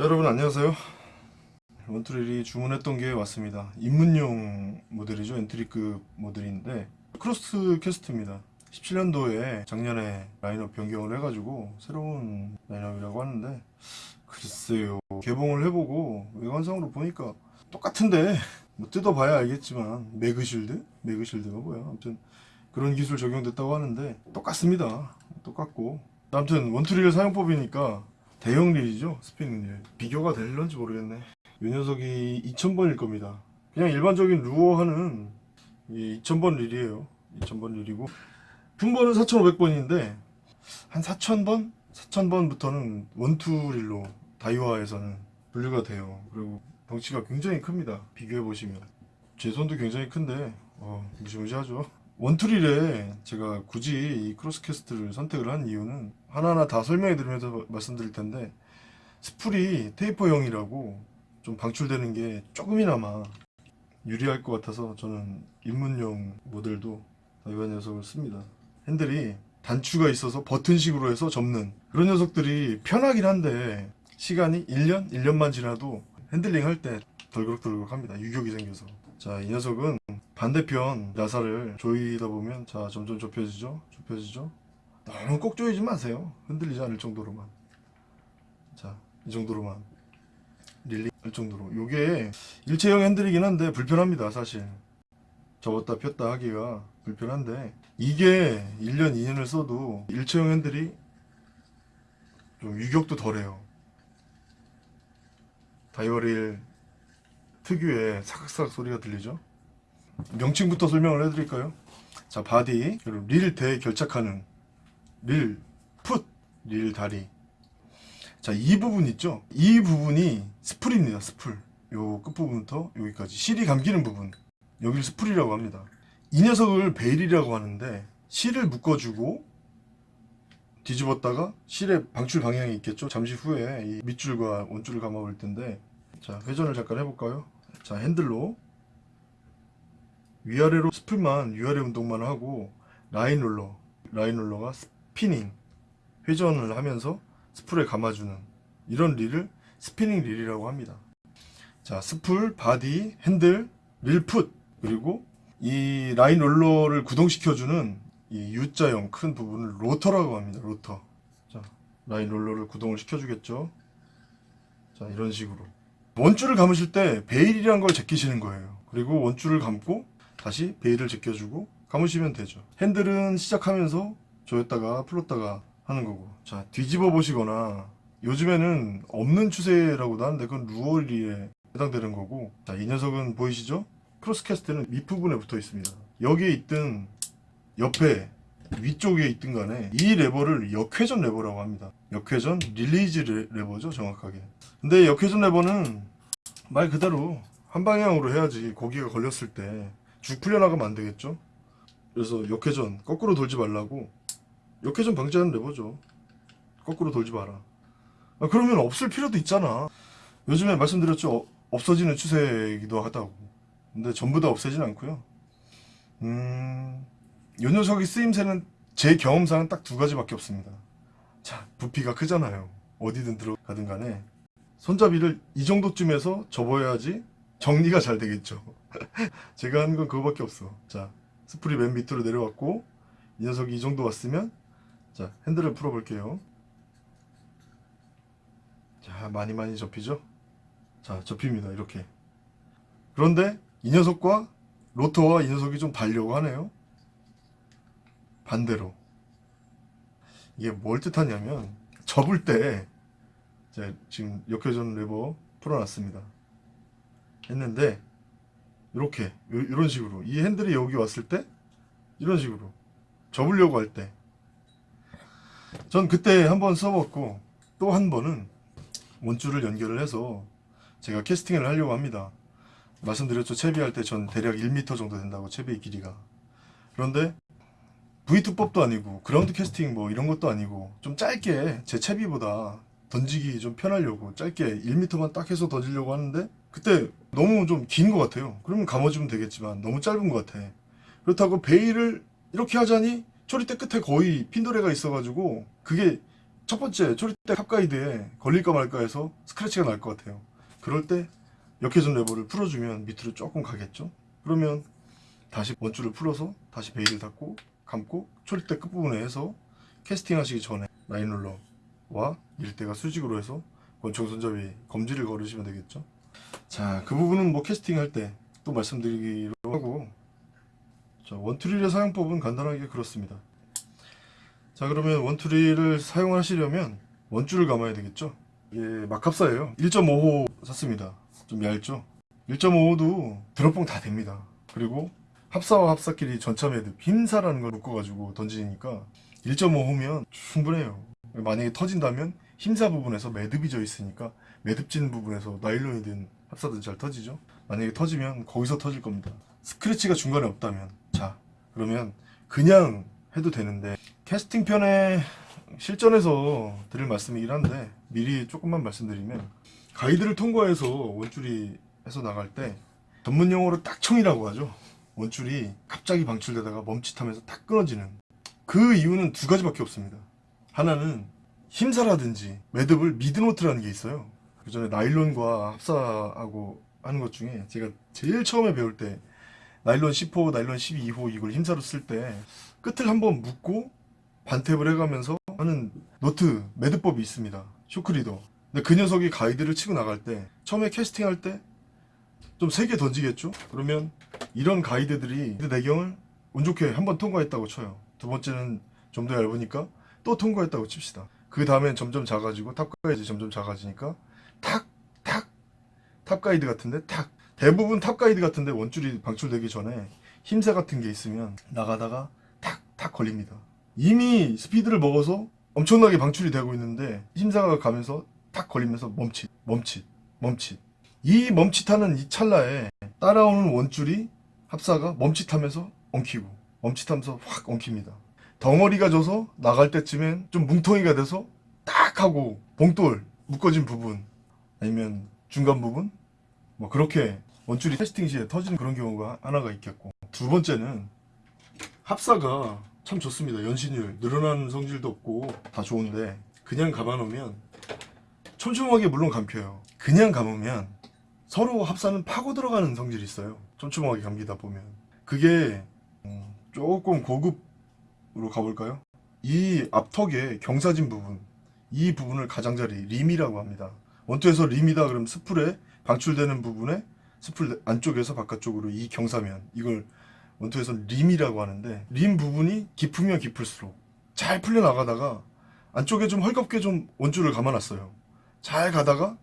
자 여러분 안녕하세요. 원투릴이 주문했던 게 왔습니다. 입문용 모델이죠. entry급 모델인데 Crosscast입니다. 17년도에 작년에 라인업 변경을 해가지고 새로운 라인업이라고 하는데 글쎄요. 개봉을 해보고 외관상으로 보니까 똑같은데 뭐 뜯어봐야 알겠지만 Magsealed? Magsealed가 뭐야. 아무튼 그런 기술 적용됐다고 하는데 똑같습니다. 똑같고. 아무튼 원투릴 사용법이니까 대형 릴이죠 스피닝 릴. 비교가 될런지 모르겠네. 이 녀석이 2000번일 겁니다. 그냥 일반적인 루어 하는 2000번 릴이에요. 2000번 릴이고. 분번은 4500번인데 한 4000번? 4000번부터는 원투 릴로 다이와에서는 분류가 돼요. 그리고 덩치가 굉장히 큽니다. 비교해 보시면. 제 손도 굉장히 큰데 어, 무시무시하죠 원투릴에 제가 굳이 이 크로스캐스트를 선택을 한 이유는 하나하나 다 설명해 드리면서 말씀드릴 텐데 스풀이 taper형이라고 좀 방출되는 게 조금이나마 유리할 것 같아서 저는 입문용 모델도 다이와 녀석을 씁니다. 핸들이 단추가 있어서 버튼식으로 해서 접는 그런 녀석들이 편하긴 한데 시간이 1년? 1년만 지나도 핸들링 할 때 덜그럭덜그럭 합니다. 유격이 생겨서. 자 이 녀석은 반대편 나사를 조이다 보면 자 점점 좁혀지죠? 좁혀지죠? 너무 꼭 조이지 마세요. 흔들리지 않을 정도로만. 자 이 정도로만. 릴리 할 정도로. 요게 일체형 핸들이긴 한데 불편합니다 사실. 접었다 폈다 하기가 불편한데 이게 1년 2년을 써도 일체형 핸들이 좀 유격도 덜해요. 다이와 릴 특유의 사각사각 소리가 들리죠 명칭부터 설명을 해드릴까요? 자 body 그리고 릴대 결착하는 릴 foot, 릴 다리. 자 이 부분 있죠? 이 부분이 스풀입니다 스풀. 요 끝부분부터 여기까지. 실이 감기는 부분. 여기를 스풀이라고 합니다. 이 녀석을 bail이라고 하는데 실을 묶어주고 뒤집었다가 실의 방출 방향이 있겠죠? 잠시 후에 이 밑줄과 원줄을 감아 볼 텐데. 자 회전을 잠깐 해볼까요? 자 핸들로 위아래로 스풀만 위아래 운동만 하고 라인 롤러 라인 롤러가 스피닝 회전을 하면서 스풀에 감아주는 이런 릴을 스피닝 릴이라고 합니다. 자 스풀, body, 핸들, 릴foot 그리고 이 라인 롤러를 구동시켜주는 이 U자형 큰 부분을 로터라고 합니다 로터. 자 라인 롤러를 구동을 시켜주겠죠? 자 이런 식으로. 원줄을 감으실 때 bail이란 걸 제끼시는 거예요. 그리고 원줄을 감고 다시 bail을 제껴주고 감으시면 되죠. 핸들은 시작하면서 조였다가 풀었다가 하는 거고. 자 뒤집어 보시거나 요즘에는 없는 추세라고도 하는데 그건 루어 릴에 해당되는 거고. 자 이 녀석은 보이시죠? 크로스캐스트는 밑부분에 붙어 있습니다. 여기에 있든 옆에 위쪽에 있든 간에 이 레버를 역회전 레버라고 합니다. 역회전 release 레- 레버죠 정확하게. 근데 역회전 레버는 말 그대로 한 방향으로 해야지 고기가 걸렸을 때 쭉 풀려나가면 안 되겠죠? 그래서 역회전 거꾸로 돌지 말라고. 역회전 방지하는 레버죠. 거꾸로 돌지 마라. 아, 그러면 없을 필요도 있잖아. 요즘에 말씀드렸죠. 어, 없어지는 추세이기도 하다고. 근데 전부 다 없애진 않고요. 음... 요 녀석이 쓰임새는 제 경험상은 딱 두 가지밖에 없습니다. 자 부피가 크잖아요. 어디든 들어가든 간에. 손잡이를 이 정도쯤에서 접어야지 정리가 잘 되겠죠 제가 하는 건 그거밖에 없어. 자 스프리 맨 밑으로 내려왔고 이 녀석이 이 정도 왔으면 자 핸들을 풀어 볼게요. 자 많이 많이 접히죠? 자 접힙니다. 이렇게. 그런데 이 녀석과 로터와 이 녀석이 좀 달려고 하네요. 반대로. 이게 뭘 뜻하냐면 접을 때 지금 역회전 레버 풀어놨습니다. 했는데 이렇게 이런 식으로. 이 핸들이 여기 왔을 때 이런 식으로. 접으려고 할 때. 전 그때 한 번 써봤고 또 한 번은 원줄을 연결을 해서 제가 캐스팅을 하려고 합니다. 말씀드렸죠. 채비할 때 전 대략 1m 정도 된다고 채비의 길이가. 그런데 V2법도 아니고 그라운드 캐스팅 뭐 이런 것도 아니고 좀 짧게 제 채비보다 던지기 좀 편하려고 짧게 1m만 딱 해서 던지려고 하는데 그때 너무 좀 긴 것 같아요. 그러면 감아주면 되겠지만 너무 짧은 것 같아. 그렇다고 bail을 이렇게 하자니 초리대 끝에 거의 핀도래가 있어가지고 그게 첫 번째 초리대 top guide에 걸릴까 말까 해서 스크래치가 날 것 같아요. 그럴 때 역회전 레버를 풀어주면 밑으로 조금 가겠죠? 그러면 다시 원줄을 풀어서 다시 bail을 닫고 감고 초리대 끝부분에 해서 캐스팅 하시기 전에 라인 롤러와 릴대가 수직으로 해서 권총 손잡이 검지를 걸으시면 되겠죠 자 그 부분은 뭐 캐스팅 할 때 또 말씀드리기로 하고. 자 원투릴의 사용법은 간단하게 그렇습니다. 자 그러면 원투릴을 사용하시려면 원줄을 감아야 되겠죠? 이게 막합사예요. 1.5호 샀습니다. 좀 얇죠? 1.5호도 드롭봉 다 됩니다. 그리고 합사와 합사끼리 매듭 힘사라는 걸 묶어가지고 던지니까 1.5호면 충분해요. 만약에 터진다면 힘사 부분에서 매듭이 져 있으니까 매듭진 부분에서 나일론이 된 합사든 잘 터지죠? 만약에 터지면 거기서 터질 겁니다. 스크래치가 중간에 없다면. 자 그러면 그냥 해도 되는데. 캐스팅 편에 실전에서 드릴 말씀이긴 한데 미리 조금만 말씀드리면 가이드를 통과해서 원줄이 해서 나갈 때 전문 용어로 딱청이라고 하죠. 원줄이 갑자기 방출되다가 멈칫하면서 딱 끊어지는. 그 이유는 두 가지밖에 없습니다. 하나는 힘사라든지 매듭을 mid knot라는 게 있어요. 그 전에 나일론과 합사하고 하는 것 중에 제가 제일 처음에 배울 때 나일론 10호, 나일론 12호 이걸 힘사로 쓸 때 끝을 한번 묶고 반탭을 해가면서 하는 노트 매듭법이 있습니다. shock leader. 근데 그 녀석이 가이드를 치고 나갈 때 처음에 캐스팅할 때 좀 세게 던지겠죠? 그러면 이런 가이드들이 내경을 운 좋게 한 번 통과했다고 쳐요. 두 번째는 좀 더 얇으니까 또 통과했다고 칩시다 그 다음엔 점점 작아지고 top guide 점점 작아지니까 탁 탁 top guide 같은데 탁. 대부분 top guide 같은데 원줄이 방출되기 전에 힘사 같은 게 있으면 나가다가 탁 탁 걸립니다. 이미 스피드를 먹어서 엄청나게 방출이 되고 있는데 힘사가 가면서 탁 걸리면서 멈칫 멈칫 멈칫. 이 멈칫하는 이 찰나에 따라오는 원줄이 합사가 멈칫하면서 엉키고 멈칫하면서 확 엉킵니다 덩어리가 져서 나갈 때쯤엔 좀 뭉텅이가 돼서 딱 하고 봉돌 묶어진 부분 아니면 중간 부분? 뭐 그렇게 원줄이 테스팅 시에 터지는 그런 경우가 하나가 있겠고. 두 번째는 합사가 참 좋습니다. 연신율. 늘어나는 성질도 없고 다 좋은데 그냥 감아놓으면 촘촘하게 물론 감혀요. 그냥 감으면 서로 합사는 파고 들어가는 성질이 있어요. 촘촘하게 감기다 보면. 그게 음, 조금 고급 으로 가볼까요? 이 앞턱의 경사진 부분 이 부분을 가장자리 림이라고 합니다. 원투에서 림이다 그럼 스풀에 방출되는 부분에 스풀 안쪽에서 바깥쪽으로 이 경사면 이걸 원투에서 림이라고 하는데 림 부분이 깊으면 깊을수록 잘 풀려나가다가 안쪽에 좀 헐겁게 좀 원줄을 감아놨어요. 잘 가다가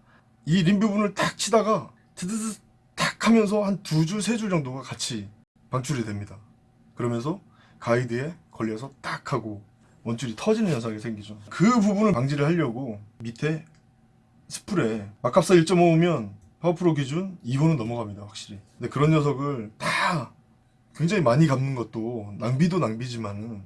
이 림 부분을 탁 치다가 드드드 탁 하면서 한 두 줄 세 줄 정도가 같이 방출이 됩니다. 그러면서 가이드에 걸려서 딱 하고 원줄이 터지는 현상이 생기죠. 그 부분을 방지를 하려고 밑에 스풀에 마캅사 1.5면 파워프로 기준 2호는 넘어갑니다 확실히. 근데 그런 녀석을 다 굉장히 많이 감는 것도 낭비도 낭비지만은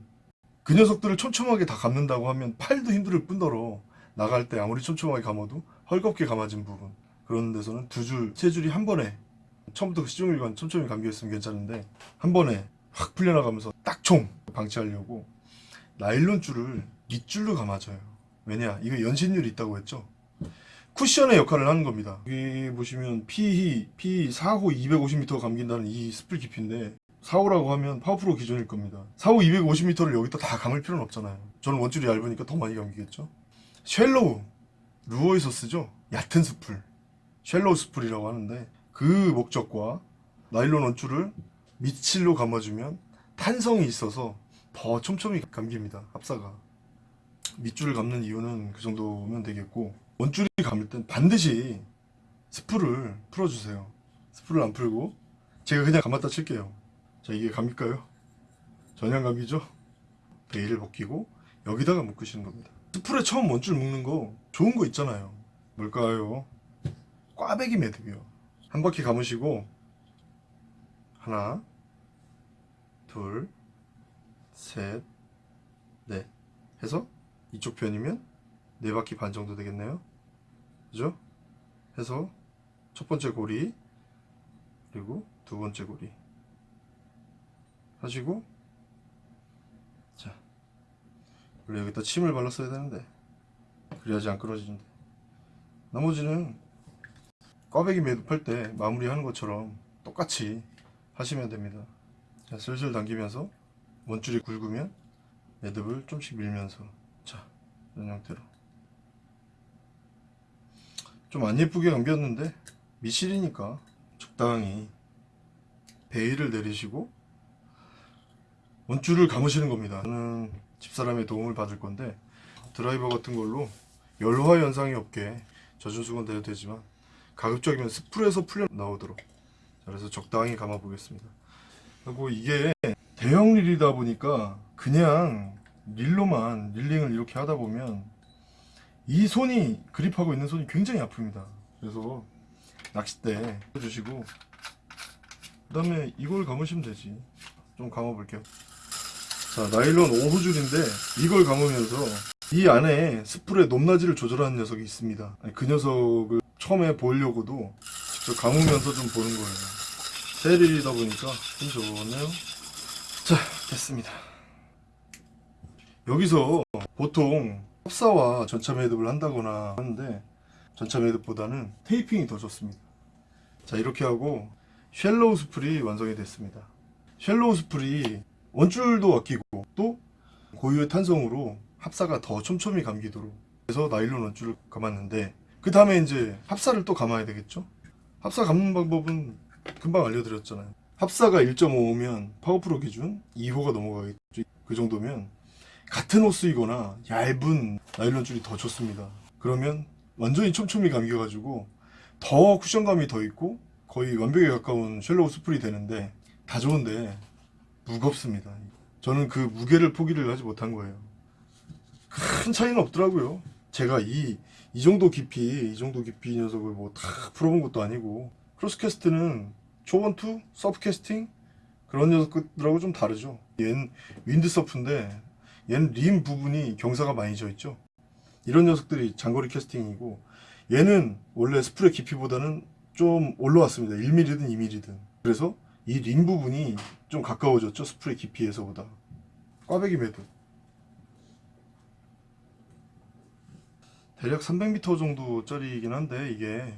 그 녀석들을 촘촘하게 다 감는다고 하면 팔도 힘들 뿐더러 나갈 때 아무리 촘촘하게 감아도 헐겁게 감아진 부분. 그런 데서는 두 줄, 세 줄이 한 번에 처음부터 시종일관 촘촘히 감겨있으면 괜찮은데 한 번에 확 풀려나가면서 딱 총 방치하려고 나일론 줄을 밑줄로 감아줘요. 왜냐? 이거 연신율이 있다고 했죠? 쿠션의 역할을 하는 겁니다. 여기 보시면 P, P 4호 250m 감긴다는 이 스플 깊이인데 4호라고 하면 파워프로 기준일 겁니다. 4호 250m를 여기다 다 감을 필요는 없잖아요. 저는 원줄이 얇으니까 더 많이 감기겠죠? shallow 루어에서 쓰죠? 얕은 스풀 shallow 스풀이라고 하는데 그 목적과 나일론 원줄을 밑실로 감아주면 탄성이 있어서 더 촘촘히 감깁니다 합사가 밑줄을 감는 이유는 그 정도면 되겠고 원줄이 감을 땐 반드시 스풀을 풀어주세요 스풀을 안 풀고 제가 그냥 감았다 칠게요 자 이게 감길까요? 전혀 감기죠? 베일을 벗기고 여기다가 묶으시는 겁니다 스풀에 처음 원줄 묶는 거 좋은 거 있잖아요 뭘까요? 꽈배기 매듭이요 한 바퀴 감으시고 하나 둘 셋 넷 해서 이쪽 편이면 네 바퀴 반 정도 되겠네요 그죠? 해서 첫 번째 고리 그리고 두 번째 고리 하시고 자 원래 여기다 침을 발랐어야 되는데 그래야지 안 끊어지는데 나머지는 꽈배기 매듭할 때 마무리하는 것처럼 똑같이 하시면 됩니다 자, 슬슬 당기면서 원줄이 굵으면 매듭을 좀씩 밀면서 자 이런 형태로. 좀 안 예쁘게 감겼는데 미실이니까 적당히 베일을 내리시고 원줄을 감으시는 겁니다. 저는 집사람의 도움을 받을 건데 드라이버 같은 걸로 열화 현상이 없게 젖은 수건 대도 되지만 가급적이면 스프에서 풀려 나오도록. 자, 그래서 적당히 감아 보겠습니다 그리고 이게 대형 릴이다 보니까 그냥 릴로만 릴링을 이렇게 하다 보면 이 손이 그립하고 있는 손이 굉장히 아픕니다. 그래서 낚싯대 해주시고 그 다음에 이걸 감으시면 되지. 좀 감아 볼게요. 자 나일론 5호 줄인데 이걸 감으면서 이 안에 스풀의 높낮이를 조절하는 녀석이 있습니다. 그 녀석을 처음에 보려고도 직접 감으면서 좀 보는 거예요 세일이다 보니까 좀 좋네요. 자 됐습니다. 여기서 보통 합사와 전차 매듭을 한다거나 하는데 전차 매듭보다는 테이핑이 더 좋습니다. 자 이렇게 하고 shallow 스풀이 완성이 됐습니다. shallow 스풀이 원줄도 아끼고 또 고유의 탄성으로 합사가 더 촘촘히 감기도록 그래서 나일론 원줄을 감았는데 그 다음에 이제 합사를 또 감아야 되겠죠? 합사 감는 방법은 금방 알려드렸잖아요. 합사가 1.5면 파워프로 기준 2호가 넘어가겠죠. 그 정도면 같은 호수이거나 얇은 나일론 줄이 더 좋습니다. 그러면 완전히 촘촘히 감겨가지고 더 쿠션감이 더 있고 거의 완벽에 가까운 shallow 스풀이 되는데 다 좋은데 무겁습니다. 저는 그 무게를 포기를 하지 못한 거예요. 큰 차이는 없더라고요. 제가 이, 이 정도 깊이 이 정도 깊이 녀석을 뭐 다 풀어본 것도 아니고 크로스캐스트는 초원투 서프캐스팅 그런 녀석들하고 좀 다르죠. 얘는 윈드서프인데 얘는 림 부분이 경사가 많이 져 있죠. 이런 녀석들이 장거리 캐스팅이고 얘는 원래 스프레 깊이보다는 좀 올라왔습니다. 1mm든 2mm든. 그래서 이 림 부분이 좀 가까워졌죠. 스풀의 깊이에서보다. 꽈배기 매듭. 대략 300m 정도 짜리이긴 한데 이게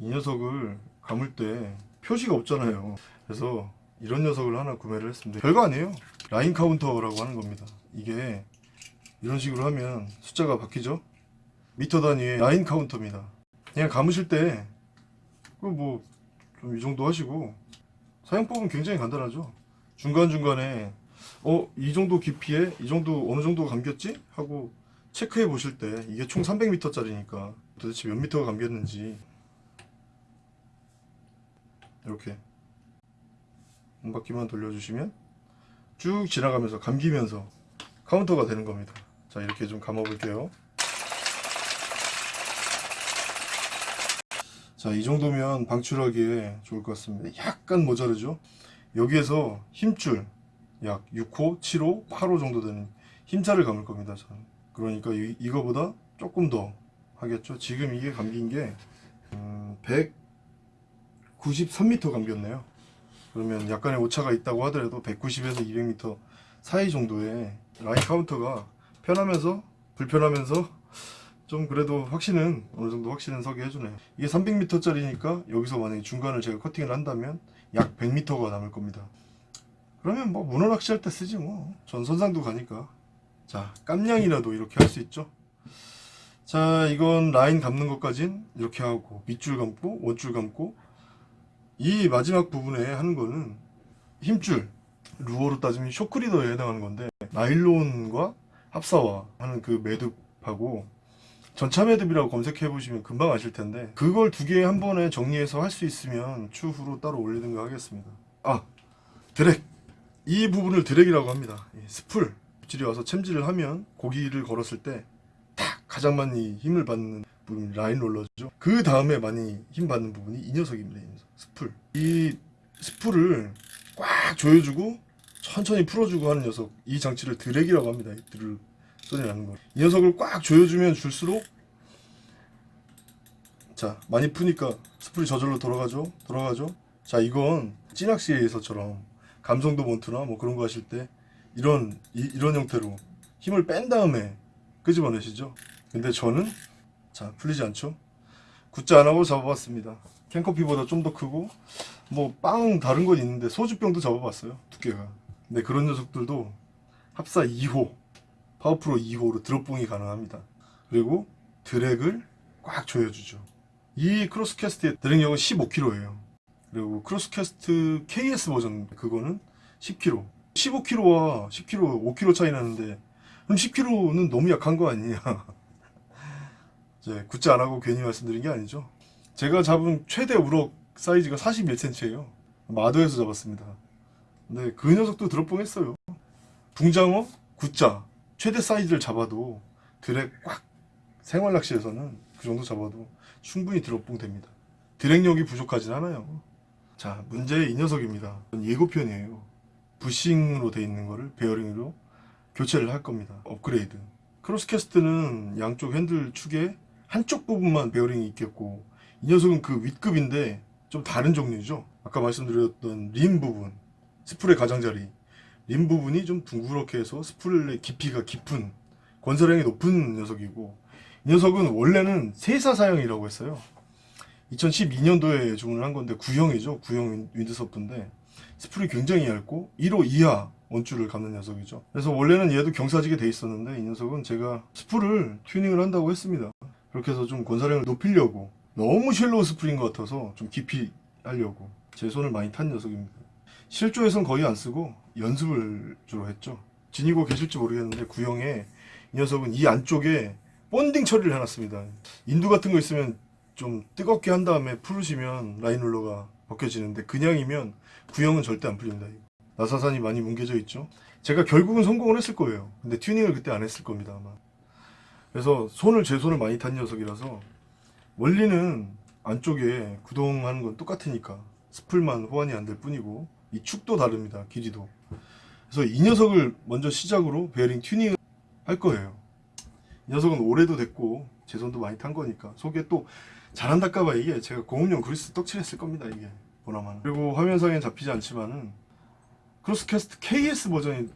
이 녀석을 감을 때 표시가 없잖아요. 그래서 이런 녀석을 하나 구매를 했습니다. 별거 아니에요. 라인 카운터라고 하는 겁니다. 이게 이런 식으로 하면 숫자가 바뀌죠? 미터 단위의 라인 카운터입니다. 그냥 감으실 때그뭐좀 이 정도 하시고 사용법은 굉장히 간단하죠? 중간중간에 어 이 정도 깊이에 이 정도 어느 정도 감겼지? 하고 체크해 보실 때 이게 총 300m 짜리니까 도대체 몇 미터가 감겼는지 이렇게 한 바퀴만 돌려주시면 쭉 지나가면서 감기면서 카운터가 되는 겁니다. 자 이렇게 좀 감아 볼게요. 자 이 정도면 방출하기에 좋을 것 같습니다. 약간 모자르죠? 여기에서 힘줄 약 6호, 7호, 8호 정도 되는 힘차를 감을 겁니다 저는. 그러니까 이, 이거보다 조금 더 하겠죠? 지금 이게 감긴 게 음, 193m 감겼네요. 그러면 약간의 오차가 있다고 하더라도 190에서 200m 사이 정도의 라인 카운터가 편하면서 불편하면서 좀 그래도 확신은 어느 정도 확신은 서게 해주네요. 이게 300m 짜리니까 여기서 만약에 중간을 제가 커팅을 한다면 약 100m가 남을 겁니다. 그러면 뭐 문어 낚시할 때 쓰지 뭐 전 선상도 가니까. 자 깜냥이라도 이렇게 할 수 있죠? 자 이건 라인 감는 것까진 이렇게 하고 밑줄 감고 원줄 감고 이 마지막 부분에 하는 거는 힘줄 루어로 따지면 shock leader에 해당하는 건데 나일론과 합사와 하는 그 매듭하고 전차 매듭이라고 검색해 보시면 금방 아실 텐데 그걸 두 개 한 번에 정리해서 할 수 있으면 추후로 따로 올리든가 하겠습니다. 아 드랙. 이 부분을 drag라고 합니다. 이 스풀. 입질이 와서 챔질을 하면 고기를 걸었을 때 탁 가장 많이 힘을 받는 부 분이 라인 롤러죠. 그 다음에 많이 힘 받는 부분이 이 녀석입니다 이 녀석. 스풀. 이 스풀을 꽉 조여주고 천천히 풀어주고 하는 녀석. 이 장치를 드랙이라고 합니다. 이 드를 소리 나는 거이 녀석을 꽉 조여주면 줄수록 자 많이 푸니까 스풀이 저절로 돌아가죠? 돌아가죠? 자 이건 찌낚시에서처럼 감성도 몬트나 뭐 그런 거 하실 때 이런 이, 이런 형태로 힘을 뺀 다음에 끄집어내시죠. 근데 저는 자 풀리지 않죠? 굿자 안 하고 잡아봤습니다. 캔커피보다 좀 더 크고 뭐 빵 다른 건 있는데 소주병도 잡아봤어요 두께가. 근데 그런 녀석들도 합사 2호 파워프로 2호로 들어뽕이 가능합니다. 그리고 drag를 꽉 조여주죠. 이 크로스캐스트의 drag력은 15kg예요. 그리고 크로스캐스트 KS 버전 그거는 10kg. 15kg와 10kg, 5kg 차이 나는데 그럼 10kg는 너무 약한 거 아니냐? 이제 굿즈 안 하고 괜히 말씀드린 게 아니죠. 제가 잡은 최대 우럭 사이즈가 41cm예요. 마도에서 잡았습니다. 근데 그 녀석도 드롭봉했어요. 붕장어, 굿자 최대 사이즈를 잡아도 드랙 꽉 생활 낚시에서는 그 정도 잡아도 충분히 드롭봉 됩니다. 드랙력이 부족하진 않아요. 자, 문제의 이 녀석입니다. 예고편이에요. 부싱으로 돼 있는 거를 베어링으로 교체를 할 겁니다. 업그레이드. 크로스캐스트는 양쪽 핸들 축에 한쪽 부분만 베어링이 있겠고 이 녀석은 그 윗급인데 좀 다른 종류죠. 아까 말씀드렸던 림 부분, 스풀의 가장자리 림 부분이 좀 둥그렇게 해서 스풀의 깊이가 깊은 권사량이 높은 녀석이고 이 녀석은 원래는 세사 사양이라고 했어요. 2012년도에 주문을 한 건데 구형이죠. 구형 윈드서프인데 스풀이 굉장히 얇고 1호 이하 원줄을 감는 녀석이죠. 그래서 원래는 얘도 경사지게 돼 있었는데 이 녀석은 제가 스풀을 튜닝을 한다고 했습니다. 그렇게 해서 좀 권사량을 높이려고 너무 스풀인 것 같아서 좀 깊이 하려고 제 손을 많이 탄 녀석입니다. 실조에선 거의 안 쓰고 연습을 주로 했죠. 지니고 계실지 모르겠는데 구형에 이 녀석은 이 안쪽에 본딩 처리를 해놨습니다. 인두 같은 거 있으면 좀 뜨겁게 한 다음에 풀으시면 라인롤러가 벗겨지는데 그냥이면 구형은 절대 안 풀립니다. 나사산이 많이 뭉개져 있죠. 제가 결국은 성공을 했을 거예요. 근데 튜닝을 그때 안 했을 겁니다 아마. 그래서 손을 제 손을 많이 탄 녀석이라서 원리는 안쪽에 구동하는 건 똑같으니까 스풀만 호환이 안 될 뿐이고 이 축도 다릅니다 길이도. 그래서 이 녀석을 먼저 시작으로 베어링 튜닝을 할 거예요. 이 녀석은 오래도 됐고 제 손도 많이 탄 거니까 속에 또 잘한다까봐 이게 제가 고온용 그리스 떡칠했을 겁니다 이게 보나마나 그리고 화면상엔 잡히지 않지만은 크로스캐스트 KS 버전을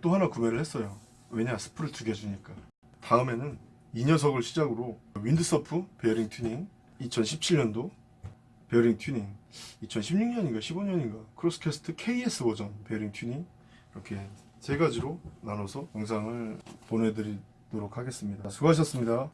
또 하나 구매를 했어요 왜냐 스풀을 두 개 주니까 다음에는 이 녀석을 시작으로 윈드서프 베어링 튜닝 2017년도 베어링 튜닝 2016년인가 15년인가 크로스캐스트 KS 버전 베어링 튜닝 이렇게 세 가지로 나눠서 영상을 보내드리도록 하겠습니다. 수고하셨습니다